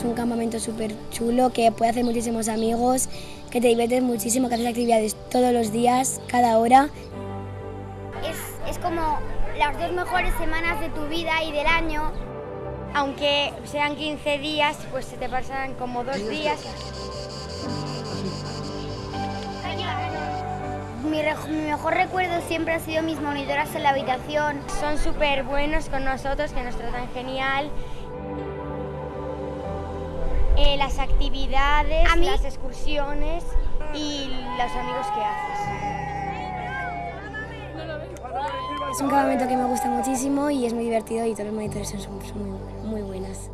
es un campamento súper chulo, que puede hacer muchísimos amigos, que te diviertes muchísimo, que haces actividades todos los días, cada hora. Es, es como las dos mejores semanas de tu vida y del año. Aunque sean 15 días, pues se te pasan como dos días. Mi, mi mejor recuerdo siempre ha sido mis monitoras en la habitación. Son súper buenos con nosotros, que nos tratan genial. Las actividades, A mí- las excursiones y los amigos que haces. Es un campamento que me gusta muchísimo y es muy divertido y todos los monitores son, son muy, muy buenas.